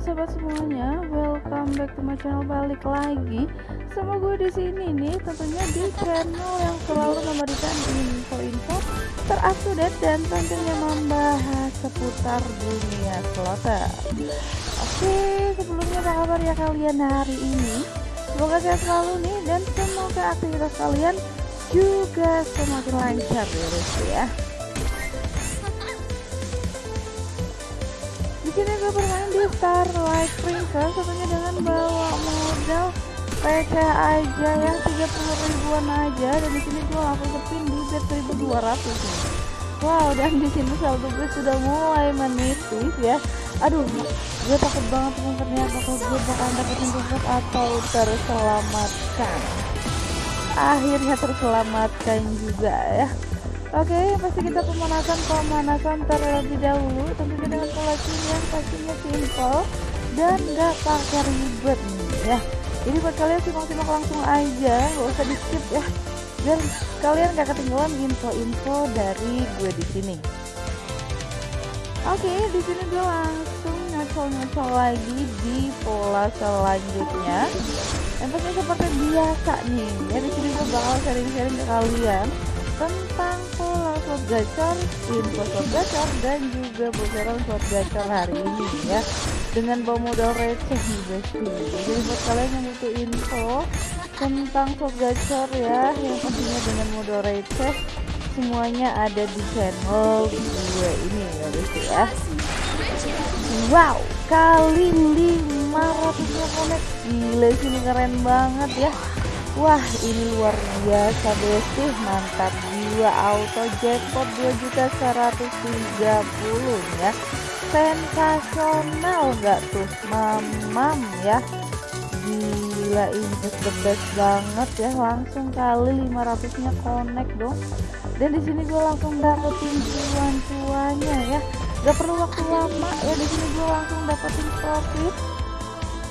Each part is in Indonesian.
sobat semuanya, welcome back to my channel balik lagi sama gue di sini nih, tentunya di channel yang selalu memberikan info-info terupdate dan tentunya membahas seputar dunia slotter. Oke, sebelumnya apa kabar ya kalian hari ini? Semoga sehat selalu nih dan semoga aktivitas kalian juga semakin lancar ya ya. Bermain di Starlight Princess tentunya dengan bawa modal PC aja ya 30 ribuan aja dan di sini gue langsung kepin di bet 1200 nih. Wow dan di sini saldo gue sudah mulai menipis ya. Aduh, gue takut banget teman ternyata kalau gue bakal dapetin support atau terselamatkan. Akhirnya terselamatkan juga ya. Oke, okay, pasti kita pemanasan pemanasan terlebih dahulu tentunya dengan pola yang pastinya simple dan gak pakai ribet nih ya. Jadi buat kalian simak-simak langsung aja, gak usah di skip ya. Dan kalian gak ketinggalan info-info dari gue di sini. Oke, okay, di sini gue langsung nyocol-nyocol lagi di pola selanjutnya. Pasti seperti biasa nih, ya di sini gue bakal sharing-sharing ke kalian tentang pola slot gacor, info slot gacor dan juga bocoran slot gacor hari ini ya. Dengan bawa modal receh nih guys. Jadi buat kalian yang butuh info tentang slot gacor ya yang pastinya dengan modal receh semuanya ada di channel gue ini ya guys ya. Wow kali 500 connect gila sini keren banget ya Wah ini luar biasa besti mantap jiwa auto jackpot 2 juta 130 ya. Sensasional nggak tuh? Mamam ya. Gila ini the best banget ya. Langsung kali 500 nya connect dong. Dan di sini gue langsung dapetin cuan-cuannya ya. Gak perlu waktu lama ya. Di sini gue langsung dapetin profit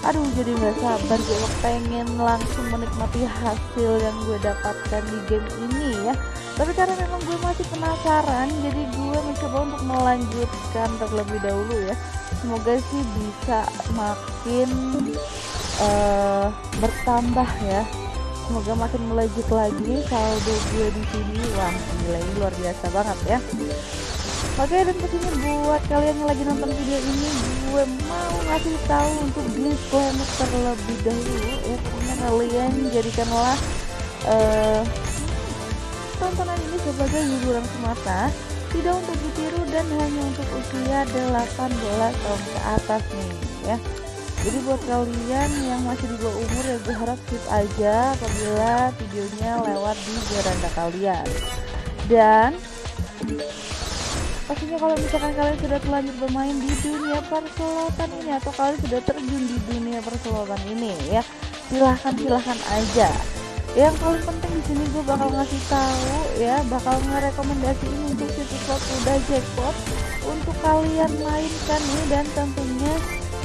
aduh jadi nggak sabar gue. Pengen langsung menikmati hasil yang gue dapatkan di game ini ya. Tapi karena memang gue masih penasaran jadi gue mencoba untuk melanjutkan terlebih dahulu ya. Semoga sih bisa makin uh, bertambah ya. Semoga makin melejit lagi saldo gue di sini. Wah gila ini luar biasa banget ya Oke dan pastinya buat kalian yang lagi nonton video ini gue mau ngasih tahu untuk disclaimer terlebih dahulu ya pokoknya kalian jadikanlah uh, tontonan ini sebagai hiburan semata tidak untuk ditiru dan hanya untuk usia 18 tahun ke atas nih ya. Jadi buat kalian yang masih di bawah umur ya gue harap skip aja apabila videonya lewat di beranda kalian. Dan pastinya kalau misalkan kalian sudah terlanjur bermain di dunia perselotan ini atau kalian sudah terjun di dunia perselotan ini ya silahkan silahkan aja yang paling penting di sini gue bakal ngasih tahu ya bakal ngerekomendasiin untuk situs slot udah jackpot untuk kalian mainkan nih dan tentunya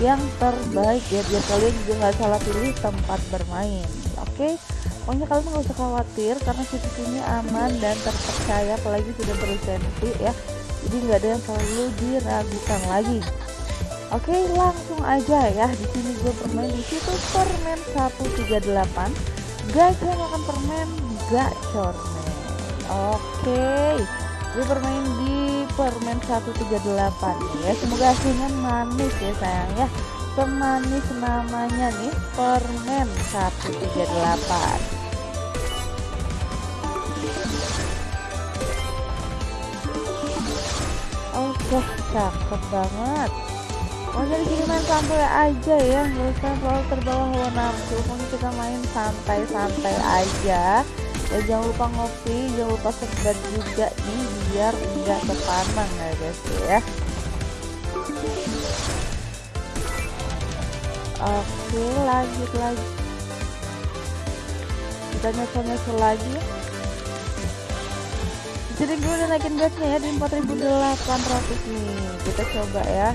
yang terbaik ya biar kalian juga nggak salah pilih tempat bermain oke okay? pokoknya kalian nggak usah khawatir karena situs ini aman dan terpercaya apalagi sudah berlisensi ya jadi nggak ada yang perlu diragukan lagi. Oke langsung aja ya. Di sini gue bermain di situ permen 138 gajah makan permen gacor oke gue bermain di permen 138 ya semoga hasilnya manis ya sayang ya. Semanis namanya nih permen 138 Wah cakep banget. Masa di sini main santai aja ya Gak usah selalu terbawa hawa nafsu Pokoknya kita main santai-santai aja. Ya jangan lupa ngopi Jangan lupa segar juga nih Biar enggak terpanang ya guys ya. Oke lanjut lagi. Kita nyesel-nyesel lagi jadi gue udah naikin gasnya ya di 4800 nih. Kita coba ya.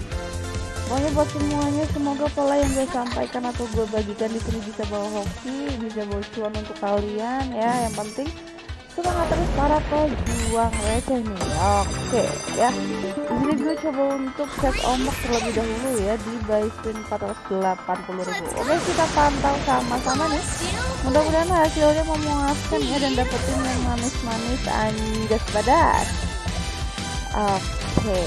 Pokoknya buat semuanya semoga pola yang gue sampaikan atau gue bagikan di sini bisa bawa hoki bisa bawa cuan untuk kalian ya. Yang penting semangat terus para pejuang receh nih oke ya di sini gue coba untuk cek ombak terlebih dahulu ya di buy spin 480.000 oke kita pantau sama-sama nih mudah-mudahan hasilnya memuaskan ya dan dapetin yang manis-manis anjas badan Oke,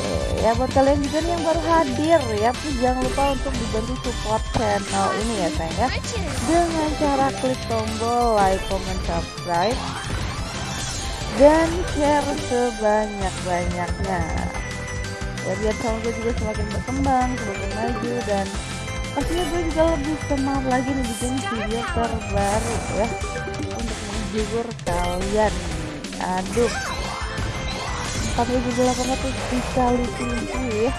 ya buat kalian juga nih yang baru hadir ya, jangan lupa untuk dibantu support channel ini ya sayang ya. Dengan cara klik tombol like, comment, subscribe dan share sebanyak-banyaknya. Ya biar channel gue juga semakin berkembang, semakin maju dan pastinya gue juga lebih semangat lagi nih bikin video terbaru ya untuk menghibur kalian. Aduh, 4800 dikali 7 ya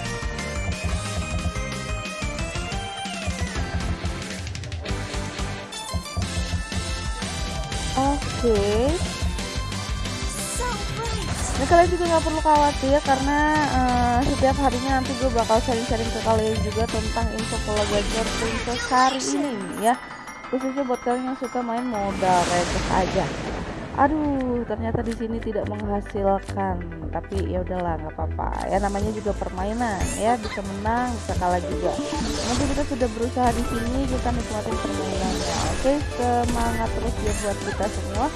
Oke okay. Nah kalian juga nggak perlu khawatir karena uh, setiap harinya nanti gue bakal sharing-sharing ke kalian juga tentang info pola gacor princess hari ini ya. Khususnya buat kalian yang suka main modal receh aja. Aduh ternyata di sini tidak menghasilkan. Tapi ya udahlah nggak apa-apa. Ya namanya juga permainan ya bisa menang bisa kalah juga. Nanti kita sudah berusaha di sini kita nikmatin permainannya. Oke semangat terus ya buat kita semua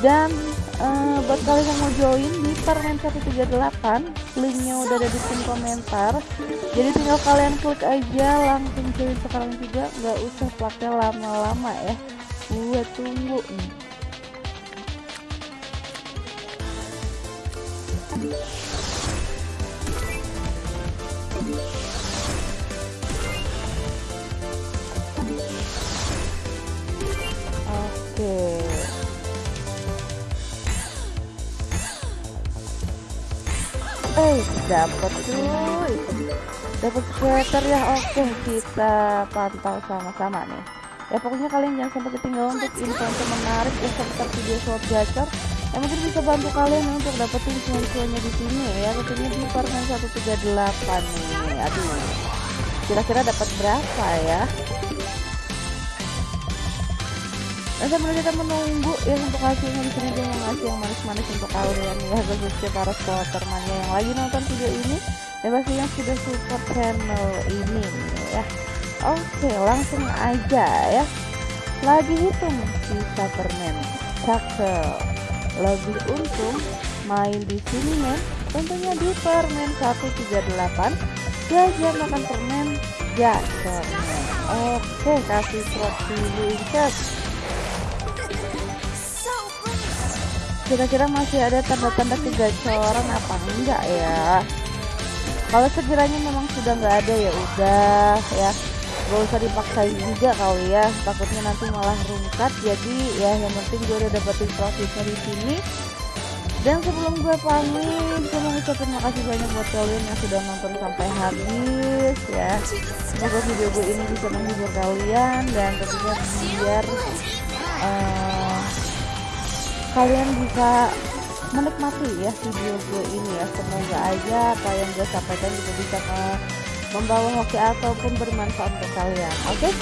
dan uh, buat kalian yang mau join di permen 138 linknya udah ada di pin komentar. Jadi tinggal kalian klik aja langsung join sekarang juga. Nggak usah pakai lama-lama ya. Gue tunggu. Nih eh dapat cuy. Dapat sweater ya oke. Kita pantau sama-sama nih. Ya pokoknya kalian jangan sampai ketinggalan untuk info menarik ya seputar video short gacor. Yang mungkin bisa bantu kalian untuk dapetin cuan-cuannya di sini ya. Tentunya di permen 138 nih aduh. Kira-kira dapat berapa ya Nah kita menunggu ya untuk hasilnya di sini mau ngasih yang manis-manis untuk kalian ya khususnya para supportermannya yang lagi nonton video ini ya pasti yang sudah support channel ini ya. Oke langsung aja ya. Lagi hitung sisa permen. Cakep. Lebih untung main di sini men. Tentunya di permen 138 jajan makan permen gacor. Oke kasih slot dulu incat kira-kira masih ada tanda-tanda kegacoran apa enggak ya? Kalau sekiranya memang sudah nggak ada ya udah ya. Gak usah dipaksain juga kali ya. Takutnya nanti malah rungkat. Jadi ya yang penting gue udah dapetin profitnya di sini. Dan sebelum gue pamit gue mau ngucapin makasih banyak buat kalian yang sudah nonton sampai habis ya. Semoga video gue ini bisa menghibur kalian dan tentunya biar uh, kalian bisa menikmati ya video gue ini ya. Semoga aja apa yang gue sampaikan juga bisa membawa hoki ataupun bermanfaat untuk kalian. Oke? Okay?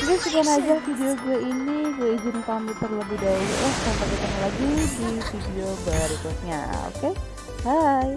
jadi sekian aja video gue ini. Gue izin pamit terlebih dahulu. Sampai ketemu lagi di video berikutnya. Oke? Okay? bye